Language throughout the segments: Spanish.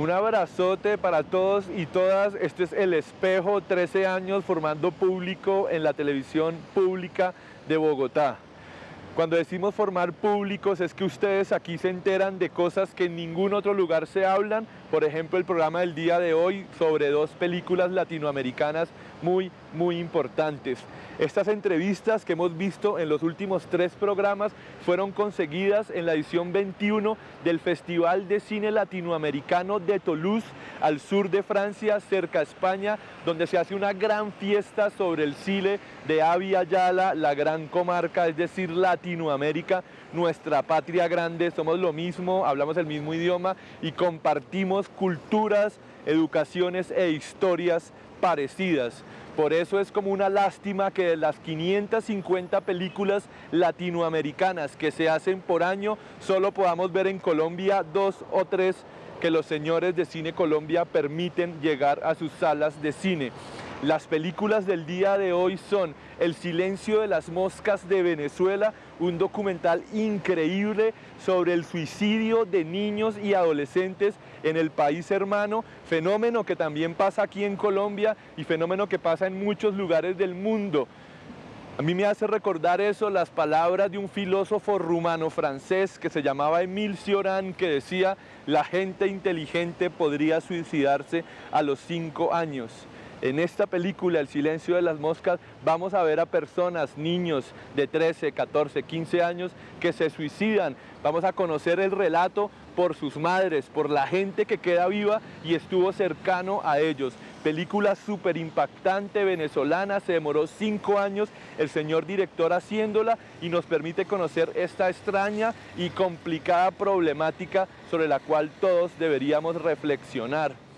Un abrazote para todos y todas. Este es El Espejo, 13 años formando público en la televisión pública de Bogotá. Cuando decimos formar públicos es que ustedes aquí se enteran de cosas que en ningún otro lugar se hablan. Por ejemplo, el programa del día de hoy sobre dos películas latinoamericanas muy, muy importantes. Estas entrevistas que hemos visto en los últimos tres programas fueron conseguidas en la edición 21 del Festival de Cine Latinoamericano de Toulouse, al sur de Francia, cerca a España, donde se hace una gran fiesta sobre el cine de Avia Yala, la gran comarca, es decir, Latinoamérica, nuestra patria grande, somos lo mismo, hablamos el mismo idioma y compartimos culturas, educaciones e historias parecidas. Por eso es como una lástima que de las 550 películas latinoamericanas que se hacen por año, solo podamos ver en Colombia dos o tres que los señores de Cine Colombia permiten llegar a sus salas de cine. Las películas del día de hoy son El silencio de las moscas de Venezuela, un documental increíble sobre el suicidio de niños y adolescentes en el país hermano, fenómeno que también pasa aquí en Colombia y fenómeno que pasa en muchos lugares del mundo. A mí me hace recordar eso las palabras de un filósofo rumano francés que se llamaba Emile Cioran que decía la gente inteligente podría suicidarse a los cinco años. En esta película, El silencio de las moscas, vamos a ver a personas, niños de 13, 14, 15 años que se suicidan. Vamos a conocer el relato por sus madres, por la gente que queda viva y estuvo cercano a ellos. Película súper impactante venezolana, se demoró cinco años el señor director haciéndola y nos permite conocer esta extraña y complicada problemática sobre la cual todos deberíamos reflexionar.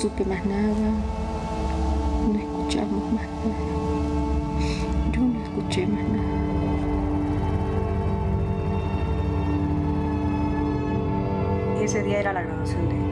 Supe más nada, no escuchamos más nada. Yo no escuché más nada. Ese día era la graduación de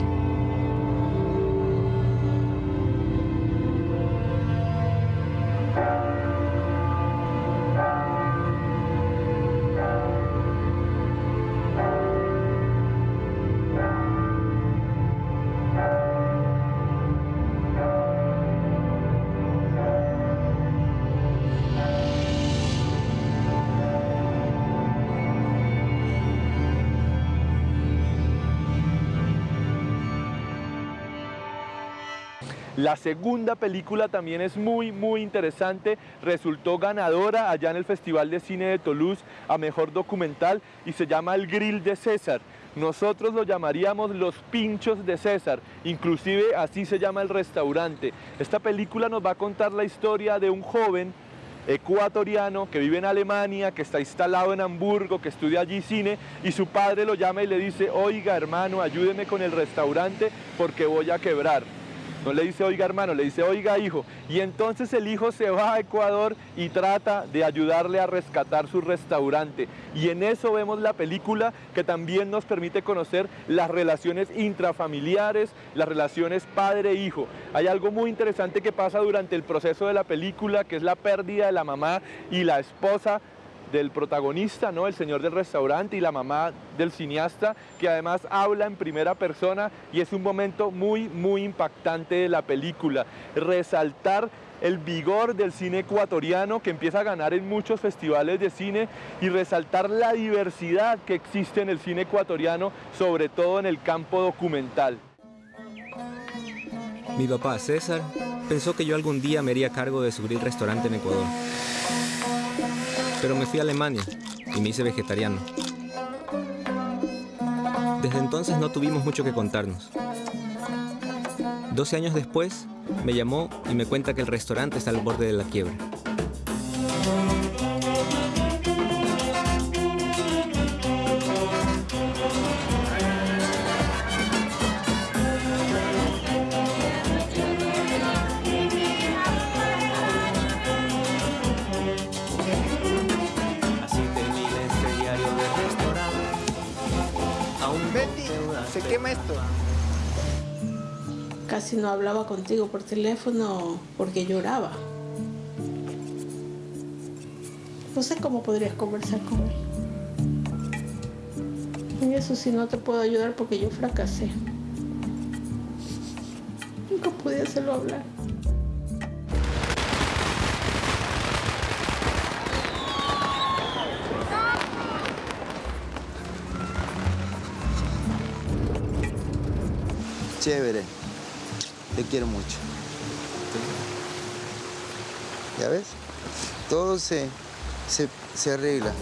La segunda película también es muy, muy interesante. Resultó ganadora allá en el Festival de Cine de Toulouse a Mejor Documental y se llama El Grill de César. Nosotros lo llamaríamos Los Pinchos de César, inclusive así se llama el restaurante. Esta película nos va a contar la historia de un joven ecuatoriano que vive en Alemania, que está instalado en Hamburgo, que estudia allí cine y su padre lo llama y le dice, oiga hermano, ayúdeme con el restaurante porque voy a quebrar. No le dice oiga hermano, le dice oiga hijo. Y entonces el hijo se va a Ecuador y trata de ayudarle a rescatar su restaurante. Y en eso vemos la película que también nos permite conocer las relaciones intrafamiliares, las relaciones padre-hijo. Hay algo muy interesante que pasa durante el proceso de la película, que es la pérdida de la mamá y la esposa del protagonista, ¿no? el señor del restaurante y la mamá del cineasta, que además habla en primera persona y es un momento muy, muy impactante de la película. Resaltar el vigor del cine ecuatoriano que empieza a ganar en muchos festivales de cine y resaltar la diversidad que existe en el cine ecuatoriano, sobre todo en el campo documental. Mi papá, César, pensó que yo algún día me haría cargo de su grill restaurante en Ecuador. Pero me fui a Alemania y me hice vegetariano. Desde entonces no tuvimos mucho que contarnos. 12 años después, me llamó y me cuenta que el restaurante está al borde de la quiebra. Casi no hablaba contigo por teléfono porque lloraba. No sé cómo podrías conversar con él. En eso sí no te puedo ayudar porque yo fracasé. Nunca pude hacerlo hablar. Chévere. Te quiero mucho. ¿Ya ves? Todo se, se, se arregla.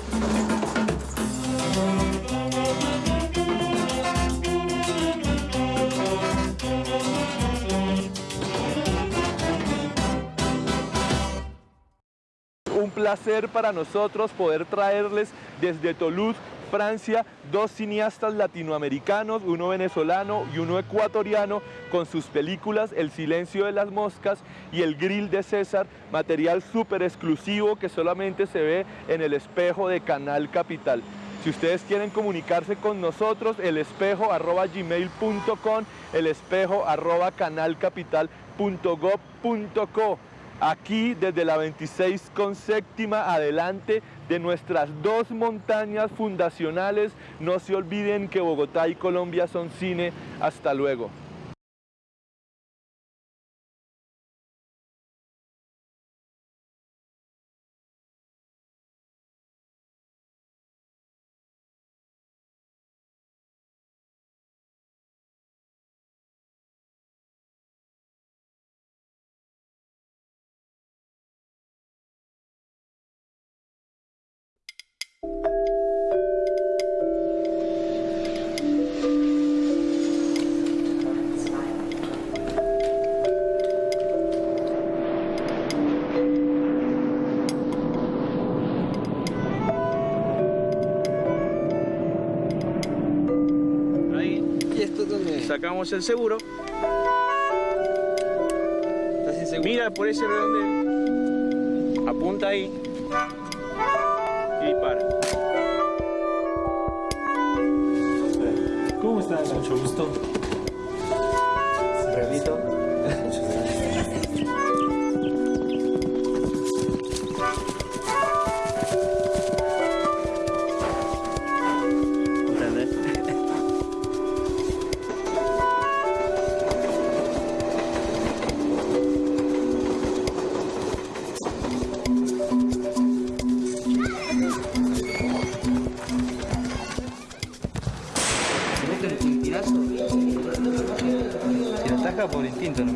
Un placer para nosotros poder traerles desde Toulouse, Francia, dos cineastas latinoamericanos, uno venezolano y uno ecuatoriano, con sus películas El silencio de las moscas y El grill de César, material súper exclusivo que solamente se ve en el espejo de Canal Capital. Si ustedes quieren comunicarse con nosotros, el espejo arroba gmail.com, el espejo arroba. Aquí desde la 26 con séptima adelante de nuestras dos montañas fundacionales. No se olviden que Bogotá y Colombia son cine. Hasta luego. Sacamos el seguro. ¿Estás inseguro? Mira por ese redondel. Apunta ahí. Y para. ¿Cómo estás? Mucho gusto. তিনজন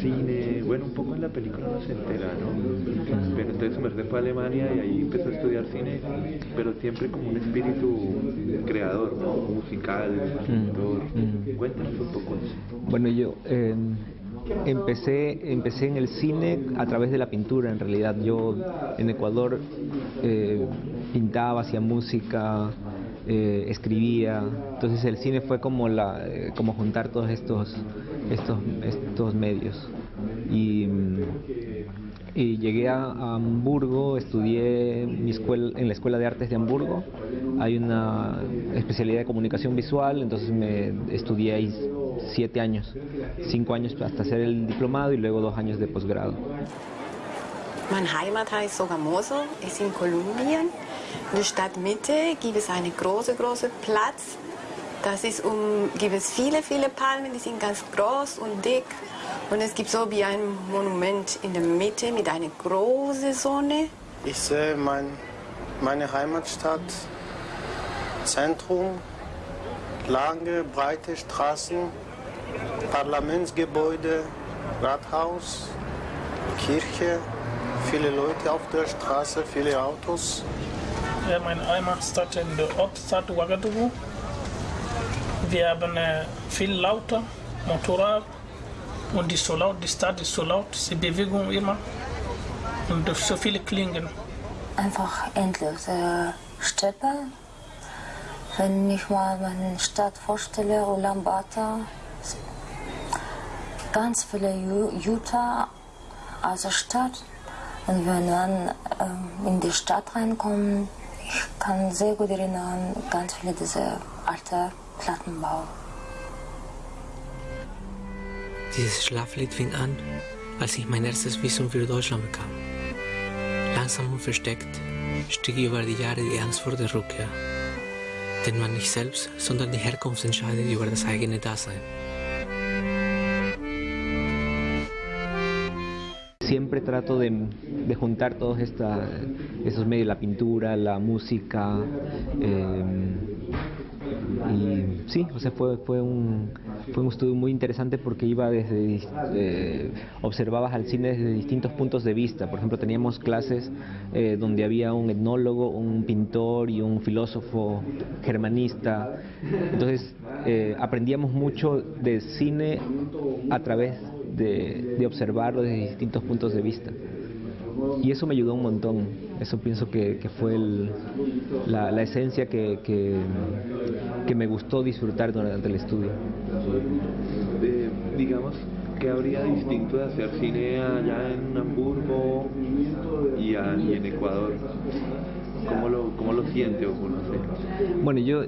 cine, bueno, un poco en la película no se entera, ¿no? Pero entonces su merced fue a Alemania y ahí empezó a estudiar cine, pero siempre como un espíritu creador, ¿no? Musical, escritor. Mm. Cuéntanos un poco eso. Bueno, yo eh, empecé, empecé en el cine a través de la pintura, en realidad. Yo en Ecuador eh, pintaba, hacía música, eh, escribía. Entonces el cine fue como, la, eh, como juntar todos estos, estos, estos medios. Y, y llegué a, Hamburgo, estudié mi escuela, en la Escuela de Artes de Hamburgo. Hay una especialidad de comunicación visual, entonces me estudié ahí siete años, cinco años hasta hacer el diplomado y luego dos años de posgrado. Mein Heimat heißt Sogamoso, ist in Kolumbien. In der Stadtmitte gibt es einen großen, großen Platz. Ist um, gibt es viele, viele Palmen, die sind ganz groß und dick. Und es gibt so wie ein Monument in der Mitte mit einer großen Sonne. Ich sehe mein, meine Heimatstadt, Zentrum, lange, breite Straßen, Parlamentsgebäude, Rathaus, Kirche, viele Leute auf der Straße, viele Autos. Ja, meine Heimatstadt in der Ortsstadt Ouagadougou. Wir haben äh, viel lauter Motorrad und die so laut, die Stadt ist so laut, die Bewegung immer und so viele Klingen. Einfach endlos. Äh, Steppe. Wenn ich mal meine Stadt vorstelle, Ulaanbaatar, ganz viele aus der Stadt. Und wenn man ähm, in die Stadt reinkommt, ich kann sehr gut erinnern, ganz viele dieser alten Plattenbau. Dieses Schlaflied fing an, als ich mein erstes Visum für Deutschland bekam. Langsam und versteckt stieg über die Jahre die Angst vor der Rückkehr. Denn man nicht selbst, sondern die Herkunft entscheidet über das eigene Dasein. Siempre trato de, juntar todos esta, esos medios, la pintura, la música, eh, y sí, o sea, fue, fue, un, fue un estudio muy interesante porque iba desde, eh, observabas al cine desde distintos puntos de vista. Por ejemplo, teníamos clases eh, donde había un etnólogo, un pintor y un filósofo germanista. Entonces, eh, aprendíamos mucho de cine a través de, de observarlo desde distintos puntos de vista. Y eso me ayudó un montón. Eso pienso que, que fue el, la, la, esencia que, que, que, me gustó disfrutar durante el estudio. Digamos, ¿qué habría distinto de hacer cine allá en Hamburgo y, a, y en Ecuador? ¿Cómo lo, ¿Cómo lo siente o? Bueno, yo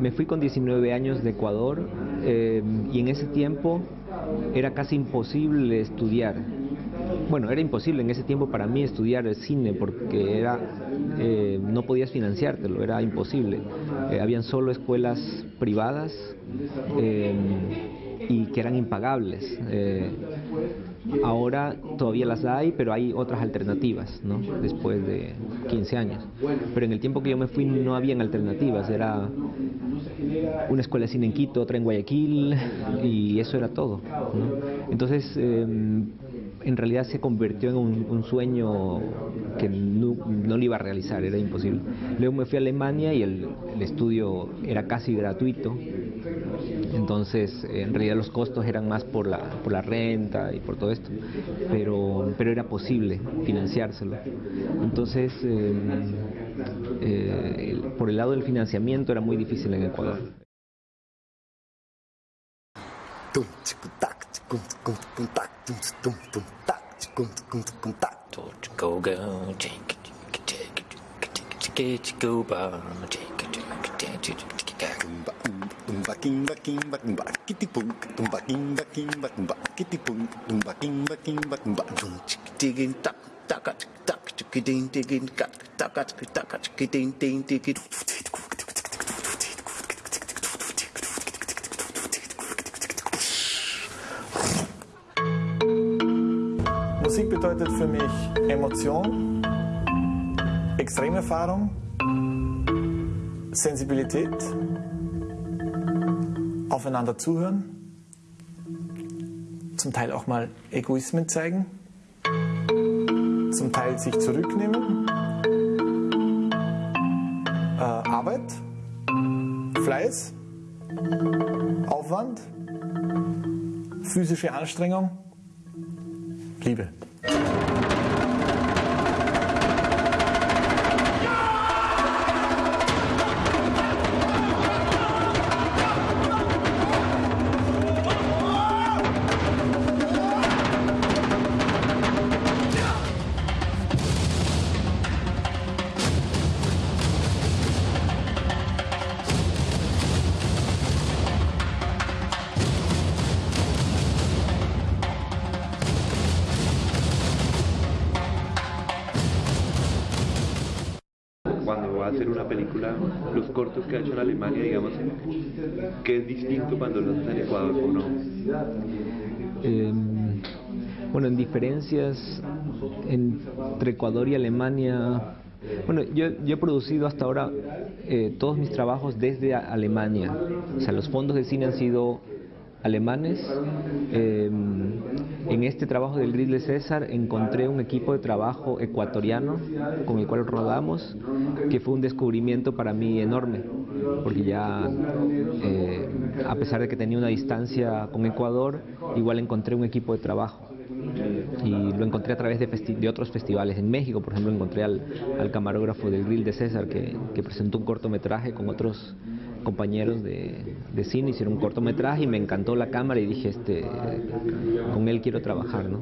me fui con 19 años de Ecuador eh, y en ese tiempo era casi imposible estudiar bueno, era imposible en ese tiempo para mí estudiar el cine porque era, eh, no podías financiártelo, era imposible. Eh, habían solo escuelas privadas eh, y que eran impagables. Ahora todavía las hay, pero hay otras alternativas, ¿no? Después de 15 años. Pero en el tiempo que yo me fui no habían alternativas, era una escuela de cine en Quito, otra en Guayaquil y eso era todo. ¿no? Entonces, en realidad se convirtió en un, un sueño que no, no, lo iba a realizar, era imposible. Luego me fui a Alemania y el, estudio era casi gratuito, entonces en realidad los costos eran más por la, por la renta y por todo esto, pero, pero era posible financiárselo. Entonces, eh, eh, por el lado del financiamiento era muy difícil en Ecuador. Go go go, take it, take it, take it, take go go take it, take it, take it, Tumbaking go go bak kitty punk tumbaking baking baking bak kitty go go baking baking bak dum chick digging tak takat go go ding digging kat takat takat chick ding ding go bedeutet für mich Emotion, Extremerfahrung, Sensibilität, aufeinander zuhören, zum Teil auch mal Egoismen zeigen, zum Teil sich zurücknehmen, äh, Arbeit, Fleiß, Aufwand, physische Anstrengung Liebe. Cortos que ha hecho en Alemania, digamos, que es distinto cuando los hace en Ecuador o no. Eh, bueno, en diferencias entre Ecuador y Alemania, bueno, yo, yo he producido hasta ahora eh, todos mis trabajos desde Alemania, o sea, los fondos de cine han sido alemanes. Eh, en este trabajo del Grill de César encontré un equipo de trabajo ecuatoriano con el cual rodamos, que fue un descubrimiento para mí enorme, porque ya eh, a pesar de que tenía una distancia con Ecuador, igual encontré un equipo de trabajo y lo encontré a través de, festi- otros festivales. En México, por ejemplo, encontré al, al camarógrafo del Grill de César que, que presentó un cortometraje con otros compañeros de, cine, hicieron un cortometraje y me encantó la cámara y dije, este, con él quiero trabajar, ¿no?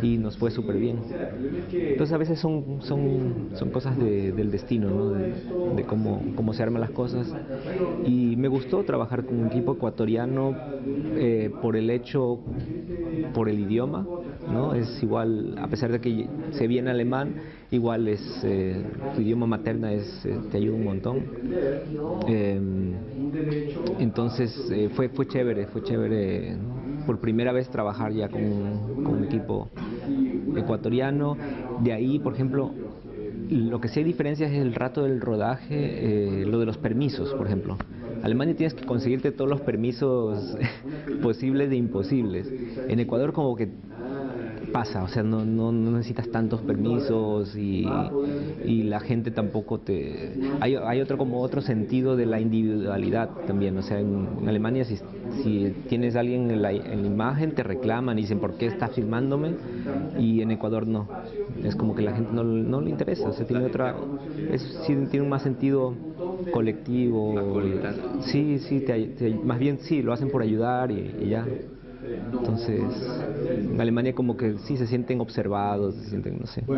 Y nos fue súper bien. Entonces a veces son, son, son cosas de- del destino, ¿no? De, cómo, cómo se arman las cosas. Y me gustó trabajar con un equipo ecuatoriano eh, por el hecho, por el idioma, ¿no? Es igual, a pesar de que se viene alemán, igual es, eh, tu idioma materna es, eh, te ayuda un montón. Eh, entonces eh, fue, fue chévere, fue chévere por primera vez trabajar ya con, un equipo ecuatoriano. De ahí, por ejemplo, lo que sí hay diferencias es el rato del rodaje, eh, lo de los permisos, por ejemplo. Alemania tienes que conseguirte todos los permisos posibles e imposibles. En Ecuador como que pasa, o sea, no, no, no necesitas tantos permisos y, y la gente tampoco te... Hay, hay otro como otro sentido de la individualidad también, o sea, en, en Alemania si, si tienes a alguien en la, en la imagen te reclaman y dicen ¿por qué estás filmándome? Y en Ecuador no, es como que la gente no, no le interesa, o sea, tiene otra... Es, sí, tiene un más sentido colectivo. Sí, sí, te- te- más bien sí, lo hacen por ayudar y, y ya. Entonces, en Alemania como que sí se sienten observados, se sienten, no sé.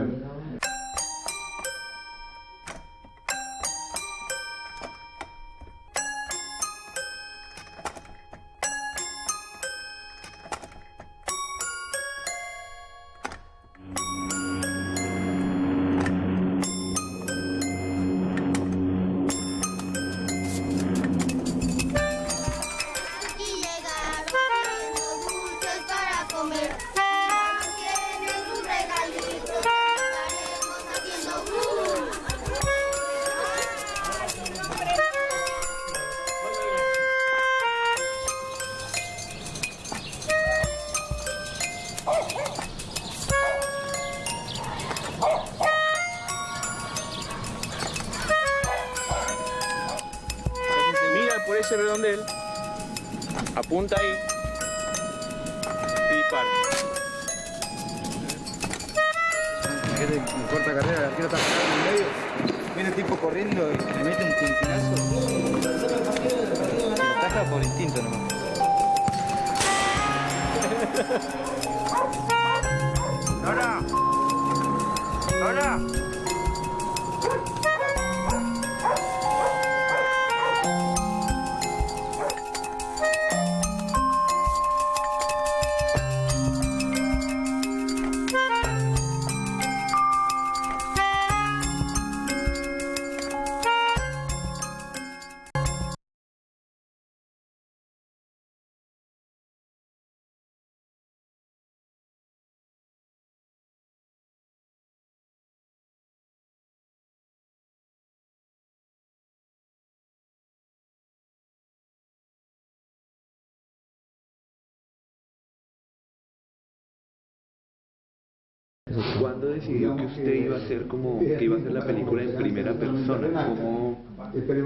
¿Cuándo decidió que usted iba a hacer como que iba a hacer la película en primera persona? ¿Cómo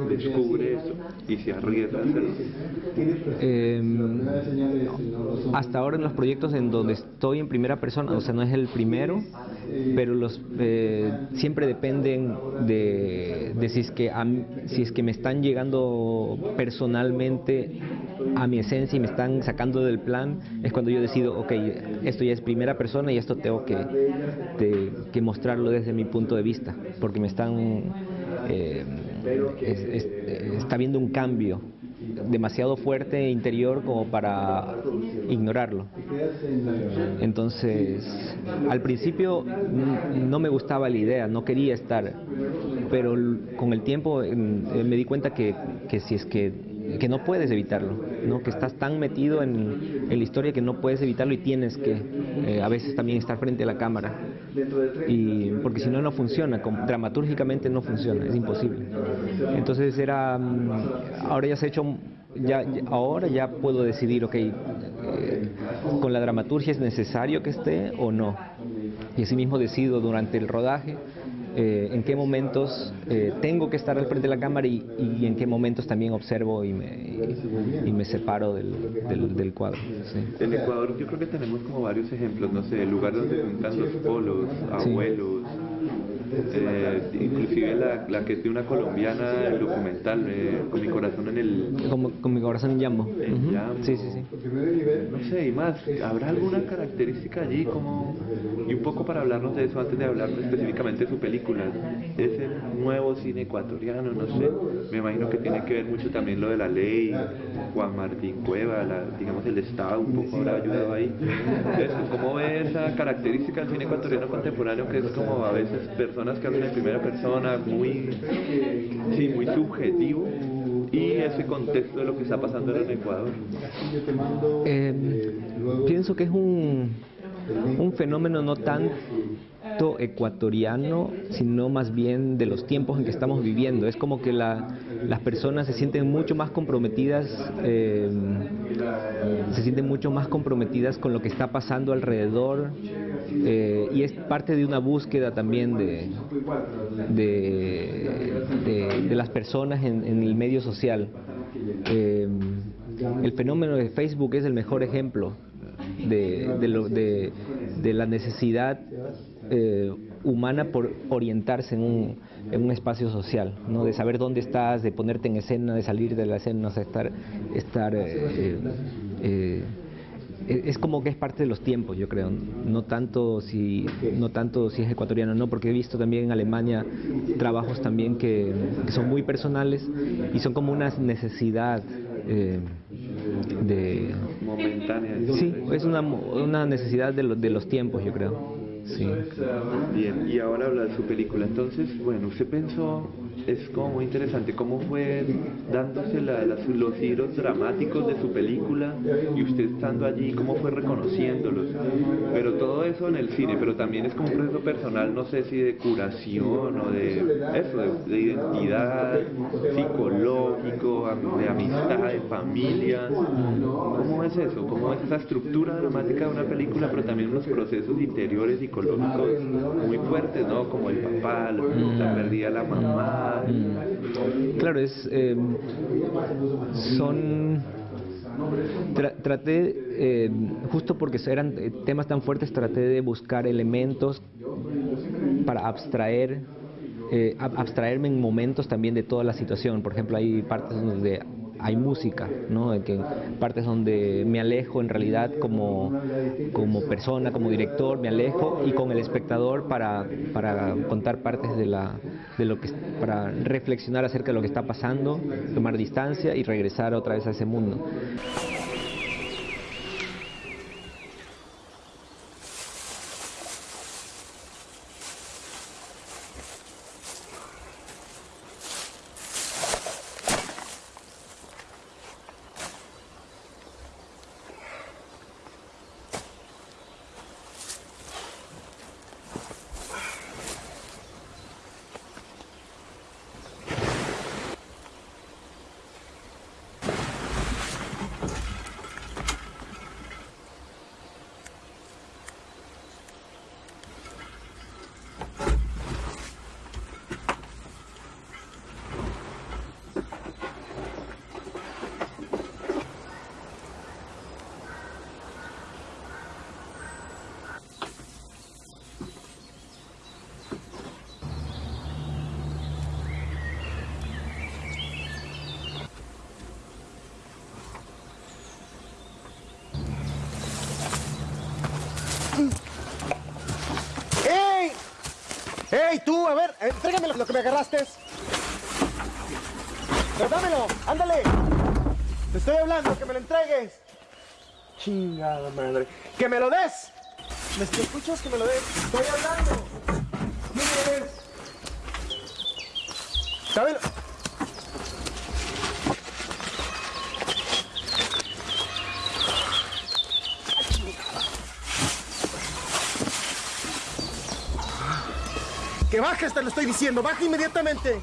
descubre eso y se arriesga a hacerlo? Eh, hasta ahora en los proyectos en donde estoy en primera persona, o sea, no es el primero, pero los eh, siempre dependen de, de si es que a si es que me están llegando personalmente a mi esencia y me están sacando del plan, es cuando yo decido, ok, esto ya es primera persona y esto tengo que, de- que mostrarlo desde mi punto de vista, porque me están, eh, es- es- está habiendo un cambio demasiado fuerte interior como para ignorarlo. Entonces, al principio no me gustaba la idea, no quería estar, pero con el tiempo eh, me di cuenta que, que si es que, que no puedes evitarlo, ¿no? que estás tan metido en, la historia que no puedes evitarlo y tienes que eh, a veces también estar frente a la cámara. Y, porque si no, no funciona, com- dramatúrgicamente no funciona, es imposible. Entonces era, mm, ahora ya se ha hecho, ya- ahora ya puedo decidir, ok, eh, con la dramaturgia es necesario que esté o no. Y así mismo decido durante el rodaje eh, en qué momentos eh, tengo que estar al frente de la cámara y, y en qué momentos también observo y me, y, y me separo del, del, del cuadro. sí. En Ecuador yo creo que tenemos como varios ejemplos, no sé, el lugar donde juntan los polos, abuelos, eh, inclusive la, la que es de una colombiana, el documental, eh, con mi corazón en el... Como, con mi corazón en Yambo. en Ujú. Yambo. Sí, sí, sí. No sé, y más, ¿habrá alguna característica allí como... Y un poco para hablarnos de eso antes de hablar específicamente de su película, ese nuevo cine ecuatoriano, no sé, me imagino que tiene que ver mucho también lo de la ley, Juan Martín Cueva, la- digamos el Estado un poco habrá ayudado ahí. Eso, ¿cómo ve esa característica del cine ecuatoriano contemporáneo que es como a veces personas que hablan en primera persona, muy, sí, muy subjetivo? Y ese contexto de lo que está pasando en Ecuador. Eh, pienso que es un, un fenómeno no tanto ecuatoriano, sino más bien de los tiempos en que estamos viviendo. Es como que la- las personas se sienten mucho más comprometidas, eh, se sienten mucho más comprometidas con lo que está pasando alrededor eh, y es parte de una búsqueda también de, de, de- de las personas en, en el medio social. Eh, el fenómeno de Facebook es el mejor ejemplo de, de lo- de- de la necesidad eh, humana por orientarse en un, en un espacio social, ¿no? de saber dónde estás, de ponerte en escena, de salir de la escena, o sea, estar, estar eh, eh, es como que es parte de los tiempos, yo creo. No tanto si no tanto si es ecuatoriano, no, porque he visto también en Alemania trabajos también que, que son muy personales y son como una necesidad eh, de Momentánea. sí, es una, una necesidad de, lo- de los tiempos, yo creo. Sí. Bien, y ahora habla de su película. Entonces, bueno, usted pensó, es como muy interesante, cómo fue dándose la- las- los giros dramáticos de su película y usted estando allí, cómo fue reconociéndolos. Pero todo eso en el cine, pero también es como un proceso personal, no sé si de curación o de eso, de, de identidad, psicológico, de amistad, de familia. ¿Cómo es eso? ¿Cómo es esa estructura dramática de una película, pero también unos procesos interiores psicológicos muy fuertes, ¿no? Como el papá, la pérdida de la mamá. Claro, es eh, son tra- traté eh, justo porque eran temas tan fuertes traté de buscar elementos para abstraer eh, ab- abstraerme en momentos también de toda la situación. Por ejemplo hay partes donde hay música, ¿no? Que partes donde me alejo en realidad como, como persona, como director, me alejo y con el espectador para, para contar partes de, la, de lo que, para reflexionar acerca de lo que está pasando, tomar distancia y regresar otra vez a ese mundo. Que me lo des? Estoy hablando. ¿Quién eres? Dámelo. Que bajes, te lo estoy diciendo. Baja inmediatamente.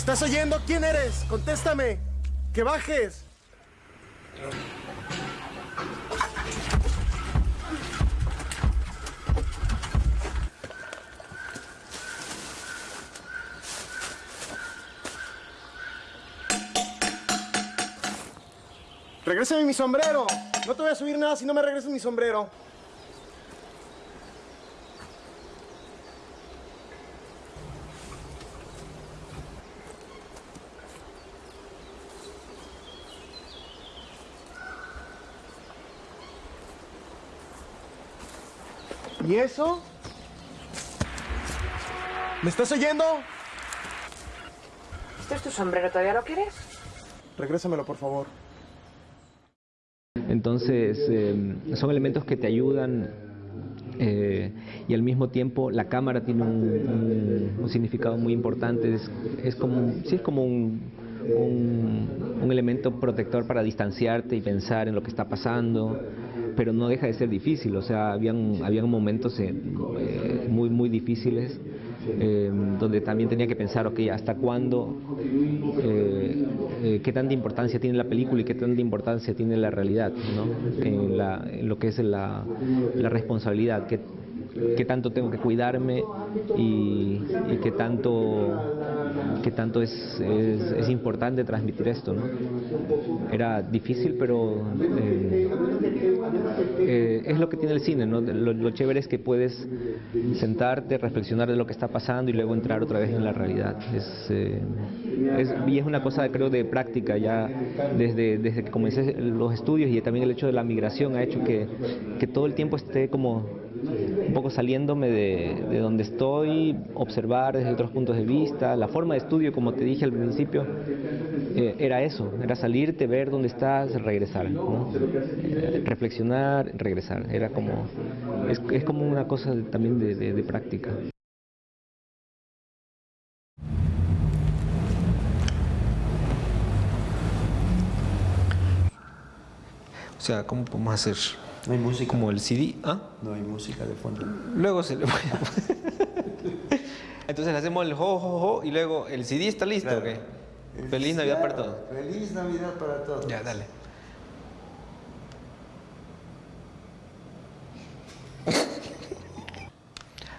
Estás oyendo? ¿Quién eres? Contéstame. Que bajes. Regrésame mi sombrero. No te voy a subir nada si no me regresas mi sombrero. ¿Y eso? ¿Me estás oyendo? ¿Este es tu sombrero? ¿Todavía lo quieres? Regrésamelo, por favor. Entonces, eh, son elementos que te ayudan eh, y al mismo tiempo la cámara tiene un, un- un significado muy importante. Es, es como, sí, es como un, un- un elemento protector para distanciarte y pensar en lo que está pasando, pero no deja de ser difícil. O sea, habían, habían momentos eh, muy, muy difíciles eh, donde también tenía que pensar, ok, ¿hasta cuándo? eh, eh, ¿Qué tanta importancia tiene la película y qué tanta importancia tiene la realidad? ¿no? En, la- lo que es la, responsabilidad, qué, qué tanto tengo que cuidarme y qué tanto, qué tanto es, es, importante transmitir esto. ¿no? Era difícil, pero eh, eh, es lo que tiene el cine. ¿no? Lo, lo chévere es que puedes sentarte, reflexionar de lo que está pasando y luego entrar otra vez en la realidad. Es, eh, es- y es una cosa, creo, de práctica. Ya desde, desde que comencé los estudios y también el hecho de la migración ha hecho que, que todo el tiempo esté como un poco saliéndome de, de donde estoy, observar desde otros puntos de vista. La forma de estudio, como te dije al principio, eh, era eso, era salirte, ver dónde estás, regresar, ¿no? Eh, reflexionar, regresar. Era como, es, es como una cosa de- también de, de- de práctica. O sea, ¿cómo podemos hacer? No hay música. Como el CD, ¿ah? No hay música de fondo. Luego se le Entonces le hacemos el jo, jo, jo y luego el CD está listo, ¿ok? Feliz Navidad para todos. Feliz Navidad para todos. Ya, dale.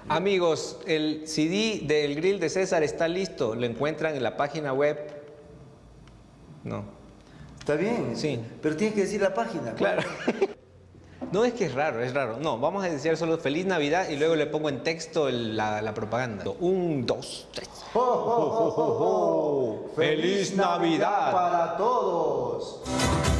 Amigos, el CD del grill de César está listo. Lo encuentran en la página web. No. Está bien. Sí. Pero tienes que decir la página. Claro. No es que es raro, es raro. No, vamos a decir solo Feliz Navidad y luego le pongo en texto la, propaganda. Un, dos, tres. ¡Feliz Navidad! para todos!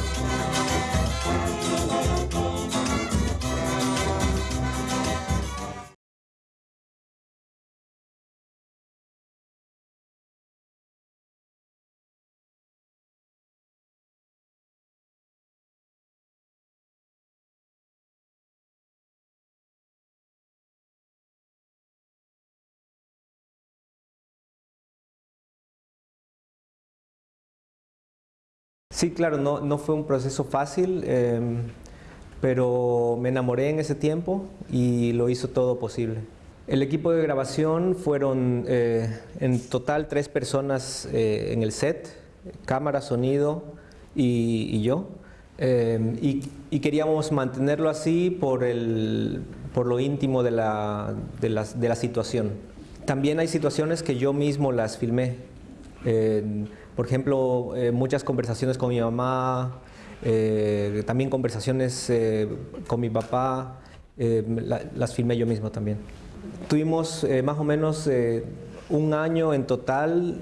Sí, claro, no, no fue un proceso fácil, eh, pero me enamoré en ese tiempo y lo hizo todo posible. El equipo de grabación fueron eh, en total tres personas eh, en el set, cámara, sonido y, yo. Eh, y, queríamos mantenerlo así por, el, por lo íntimo de la, de, las- de la situación. También hay situaciones que yo mismo las filmé. Por ejemplo, eh, muchas conversaciones con mi mamá, eh, también conversaciones eh, con mi papá, eh, la- las filmé yo mismo también. Tuvimos eh, más o menos eh, un año en total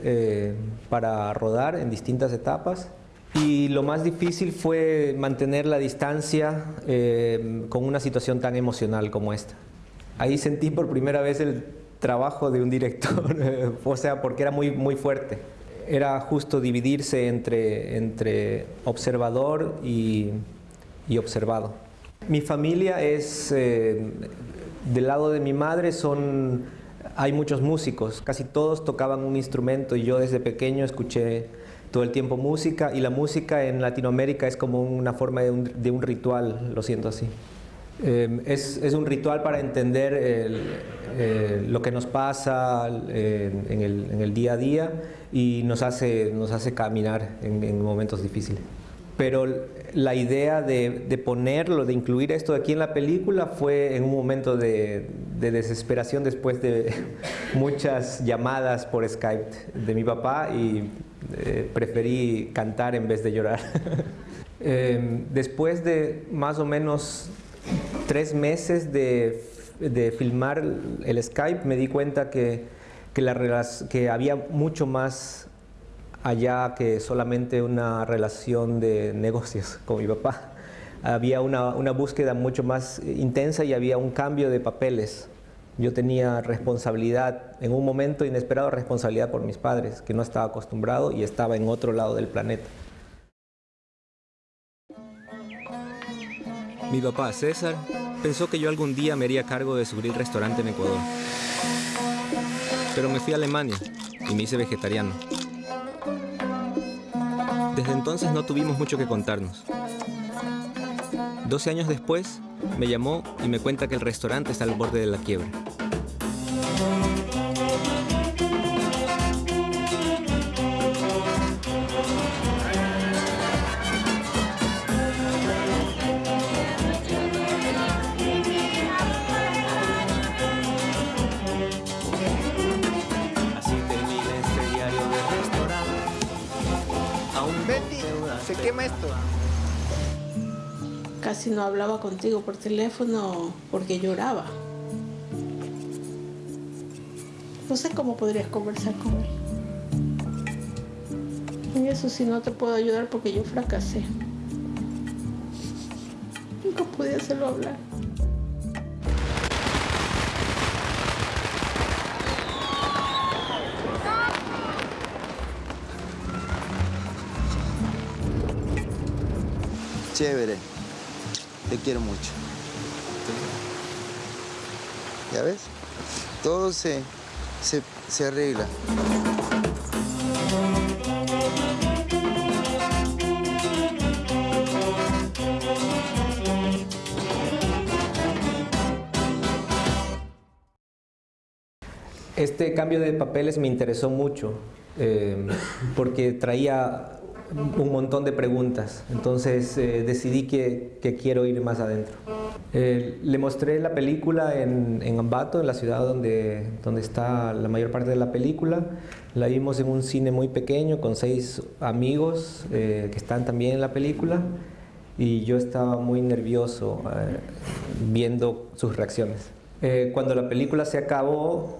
para rodar en distintas etapas. Y lo más difícil fue mantener la distancia eh, con una situación tan emocional como esta. Ahí sentí por primera vez el trabajo de un director, o sea, porque era muy, muy fuerte. Era justo dividirse entre, entre observador y, y observado. Mi familia es, eh, del lado de mi madre son, hay muchos músicos, casi todos tocaban un instrumento y yo desde pequeño escuché todo el tiempo música y la música en Latinoamérica es como una forma de un, de un ritual, lo siento así. Eh, es, es, un ritual para entender el, eh, lo que nos pasa eh, en, el, en, el, día a día y nos hace, nos hace caminar en, en momentos difíciles. Pero la idea de, de, ponerlo, de incluir esto aquí en la película fue en un momento de, de desesperación después de muchas llamadas por Skype de mi papá y eh, preferí cantar en vez de llorar. eh, después de más o menos tres meses de, de, filmar el Skype me di cuenta que, que, la, que había mucho más allá que solamente una relación de negocios con mi papá. Había una, una búsqueda mucho más intensa y había un cambio de papeles. Yo tenía responsabilidad, en un momento inesperado, responsabilidad por mis padres, que no estaba acostumbrado y estaba en otro lado del planeta. Mi papá, César, pensó que yo algún día me haría cargo de su grill restaurante en Ecuador. Pero me fui a Alemania y me hice vegetariano. Desde entonces no tuvimos mucho que contarnos. 12 años después, me llamó y me cuenta que el restaurante está al borde de la quiebra. Casi no hablaba contigo por teléfono porque lloraba. No sé cómo podrías conversar con él. Y eso sí no te puedo ayudar porque yo fracasé. Nunca pude hacerlo hablar. Chévere. Te quiero mucho. ¿Ya ves? Todo se, se, se arregla. Este cambio de papeles me interesó mucho eh, porque traía un montón de preguntas, entonces eh, decidí que, que, quiero ir más adentro. Eh, le mostré la película en, en, Ambato, en la ciudad donde, donde está la mayor parte de la película. La vimos en un cine muy pequeño con seis amigos eh, que están también en la película y yo estaba muy nervioso viendo sus reacciones. cuando la película se acabó,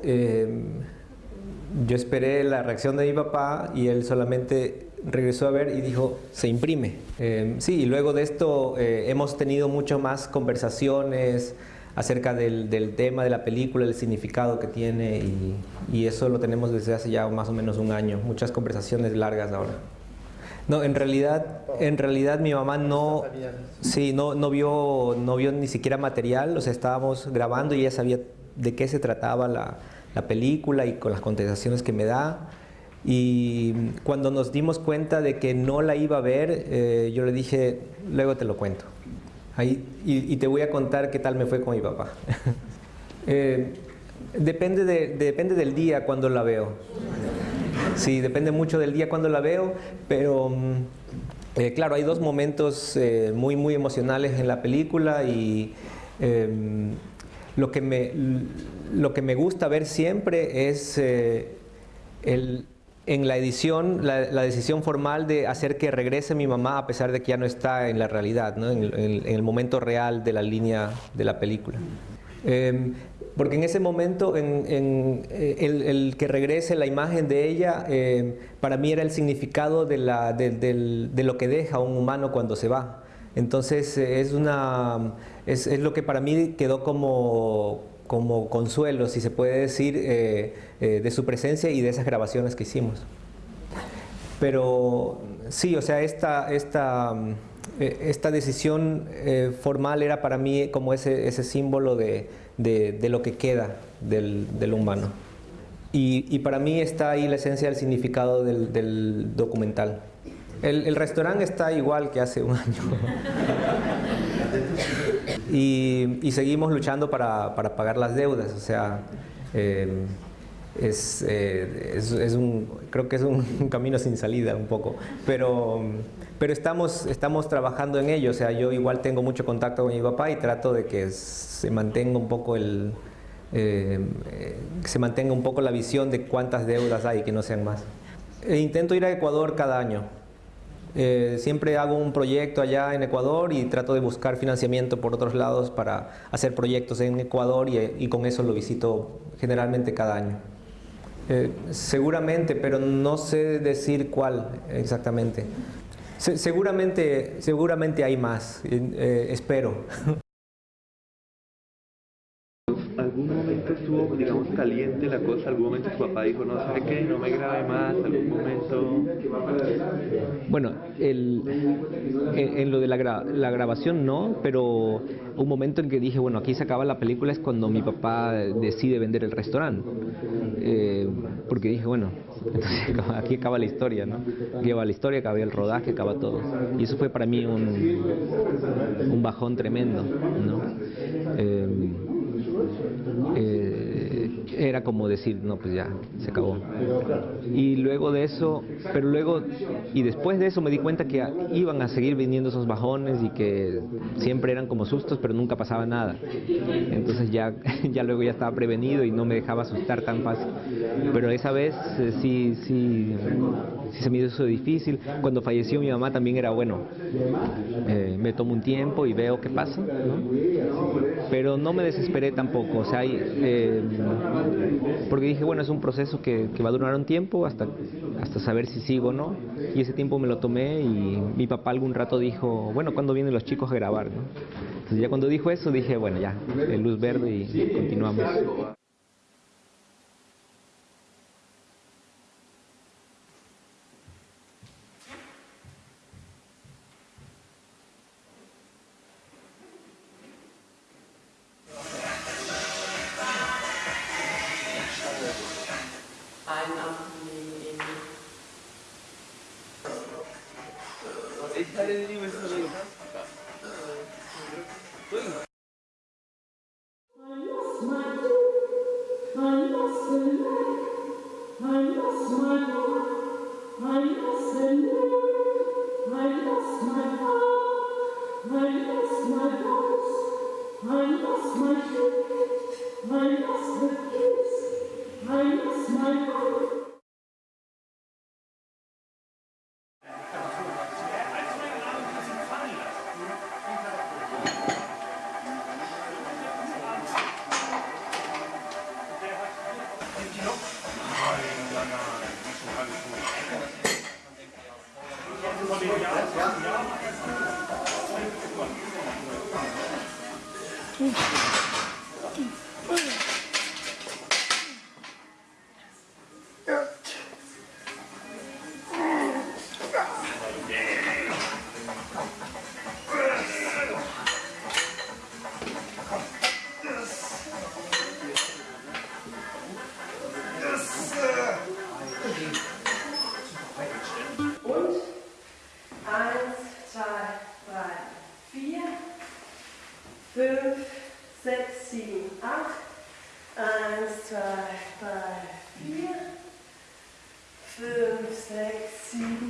yo esperé la reacción de mi papá y él solamente regresó a ver y dijo, se imprime. Eh, sí, y luego de esto eh, hemos tenido mucho más conversaciones acerca del, del, tema de la película, el significado que tiene y, y, eso lo tenemos desde hace ya más o menos un año, muchas conversaciones largas ahora. No, en realidad, en realidad mi mamá no, sí, no, no, vio, no vio ni siquiera material, o sea, estábamos grabando y ella sabía de qué se trataba la, la película y con las contestaciones que me da. Y cuando nos dimos cuenta de que no la iba a ver, eh, yo le dije, luego te lo cuento. Ahí, y, y, te voy a contar qué tal me fue con mi papá. eh, depende, de, depende del día cuando la veo. Sí, depende mucho del día cuando la veo, pero eh, claro, hay dos momentos eh, muy, muy emocionales en la película y em, lo, que me, lo que me gusta ver siempre es eh, el en la edición, la, la, decisión formal de hacer que regrese mi mamá a pesar de que ya no está en la realidad, ¿no? en, en, en, el momento real de la línea de la película. Eh, Porque en ese momento, en, en, eh, el, el, que regrese la imagen de ella, eh, para mí era el significado de, la, de, de, de, lo que deja un humano cuando se va. Entonces es, una, es, es, lo que para mí quedó como, como consuelo, si se puede decir, eh, eh, de su presencia y de esas grabaciones que hicimos. Pero sí, o sea, esta, esta, esta decisión formal era para mí como ese, ese símbolo de, de, de lo que queda del, del humano. Y, y, para mí está ahí la esencia del significado del, del documental. El, el, restaurante está igual que hace un año. y, seguimos luchando para, para, pagar las deudas. O sea, eh, es, eh, es, un, creo que es un, un, camino sin salida un poco. Pero, pero estamos, estamos trabajando en ello. O sea, yo igual tengo mucho contacto con mi papá y trato de que se mantenga un poco el, eh, se mantenga un poco la visión de cuántas deudas hay, que no sean más. E intento ir a Ecuador cada año. Eh, siempre hago un proyecto allá en Ecuador y trato de buscar financiamiento por otros lados para hacer proyectos en Ecuador y, con eso lo visito generalmente cada año. Eh, seguramente, pero no sé decir cuál exactamente. Se, seguramente, seguramente hay más, eh, espero. ¿Algún momento estuvo, digamos, caliente la cosa? ¿Algún momento su papá dijo, no sé qué, no me grabe más? ¿Algún momento...? Bueno, el, en, en, lo de la, gra la, grabación no, pero un momento en que dije, bueno, aquí se acaba la película es cuando mi papá decide vender el restaurante. Eh, porque dije, bueno, entonces aquí acaba la historia, ¿no? Acaba la historia, acaba el rodaje, acaba todo. Y eso fue para mí un, un bajón tremendo, ¿no? Eh, eh, era como decir, no, pues ya, se acabó. Y luego de eso, pero luego, y después de eso me di cuenta que iban a seguir viniendo esos bajones y que siempre eran como sustos, pero nunca pasaba nada. Entonces ya, ya luego ya estaba prevenido y no me dejaba asustar tan fácil. Pero esa vez eh, sí, sí, sí se me hizo difícil. Cuando falleció mi mamá también era bueno, eh, me tomo un tiempo y veo qué pasa, ¿no? pero no me desesperé tampoco, o sea, eh, porque dije, bueno, es un proceso que, que, va a durar un tiempo hasta, hasta saber si sigo o no, y ese tiempo me lo tomé y mi papá algún rato dijo, bueno, ¿cuándo vienen los chicos a grabar? ¿no? Entonces ya cuando dijo eso dije, bueno, ya, luz verde y continuamos. and then he Yes.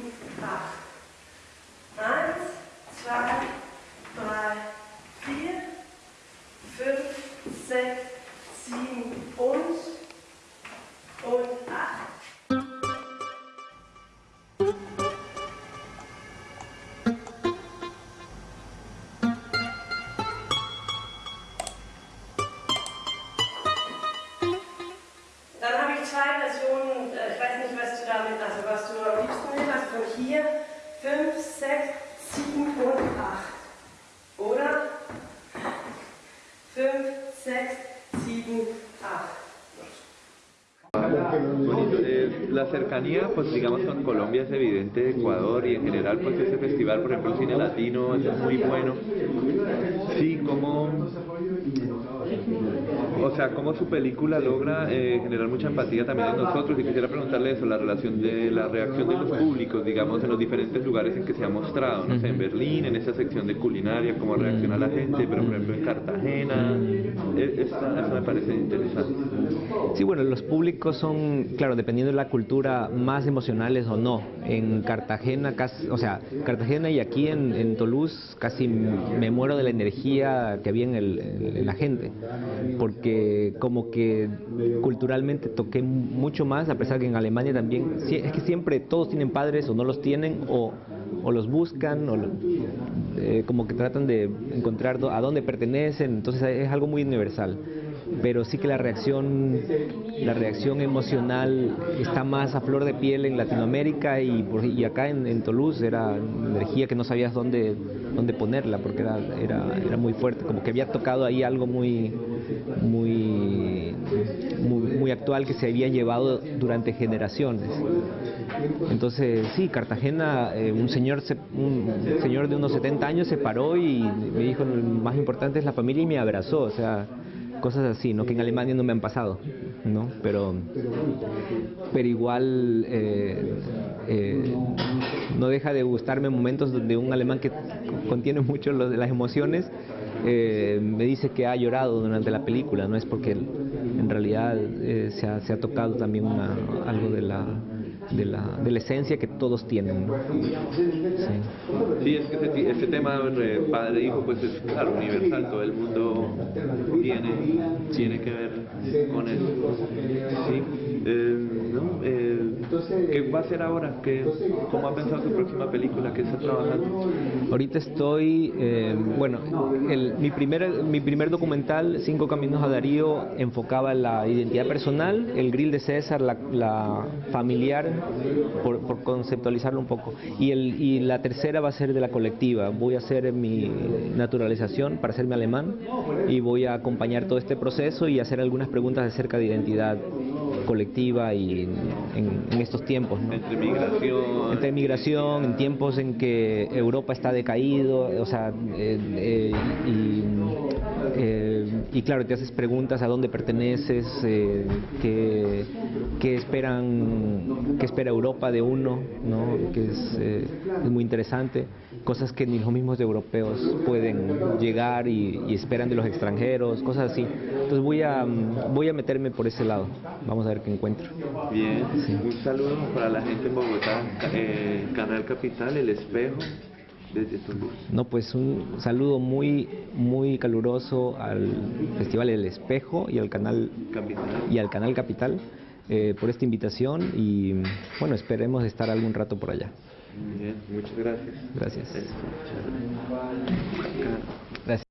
Cercanía, pues digamos con Colombia es evidente, Ecuador y en general pues ese festival, por ejemplo el cine latino es muy bueno. Sí, como o sea, cómo su película logra eh, generar mucha empatía también en nosotros y quisiera preguntarle eso, la relación de la reacción de los públicos, digamos, en los diferentes lugares en que se ha mostrado, no sé, en Berlín, en esa sección de culinaria, cómo reacciona la gente, pero por ejemplo en Cartagena, eso, eso me parece interesante. Sí, bueno, los públicos son, claro, dependiendo de la cultura, más emocionales o no. En Cartagena, casi, o sea, Cartagena y aquí en, Toulouse casi me muero de la energía que había en, el, en la gente, porque como que culturalmente toqué mucho más, a pesar que en Alemania también, es que siempre todos tienen padres o no los tienen, o, o los buscan, o eh, como que tratan de encontrar a dónde pertenecen, entonces es algo muy universal pero sí que la reacción, la reacción emocional está más a flor de piel en Latinoamérica y, y acá en, en, Toulouse era energía que no sabías dónde, dónde ponerla porque era, era, era muy fuerte, como que había tocado ahí algo muy, muy, actual que se había llevado durante generaciones. Entonces, sí, Cartagena, eh, un, señor se, un señor de unos 70 años se paró y me dijo, lo más importante es la familia y me abrazó, o sea, cosas así, ¿no? que en Alemania no me han pasado, ¿no? pero, pero igual eh, eh, no deja de gustarme momentos de un alemán que contiene mucho las emociones, eh, me dice que ha llorado durante la película, no es porque en realidad eh, se, ha, se, ha, tocado también una, algo de la, de la, de la esencia que todos tienen. ¿no? Sí. sí. es que este, este tema de padre-hijo pues es claro, universal, todo el mundo tiene, tiene que ver con eso. Sí. Eh, ¿no? ¿Qué va a hacer ahora? ¿Qué, ¿Cómo ha pensado su próxima película? ¿Qué está trabajando? Ahorita estoy, eh, bueno, el, mi, primer, mi primer documental, Cinco Caminos a Darío, enfocaba la identidad personal, el grill de César, la, la familiar, por, por, conceptualizarlo un poco. Y, el, y la tercera va a ser de la colectiva. Voy a hacer mi naturalización para hacerme alemán y voy a acompañar todo este proceso y hacer algunas preguntas acerca de identidad colectiva y en, en, estos tiempos. ¿no? Entre migración. Entre migración, en tiempos en que Europa está decaído, o sea, eh, eh, y, y, claro, te haces preguntas a dónde perteneces, qué, qué, esperan, qué espera Europa de uno, ¿no? que es, es muy interesante, cosas que ni los mismos europeos pueden llegar y, y esperan de los extranjeros, cosas así. Entonces voy a, voy a meterme por ese lado, vamos a ver qué encuentro. Bien, sí. un saludo para la gente en Bogotá, eh, Canal Capital, El Espejo, no, pues un saludo muy, muy caluroso al Festival El Espejo y al canal Capital. Y al canal Capital eh, por esta invitación y bueno, esperemos estar algún rato por allá. Muchas. Gracias. Gracias. gracias.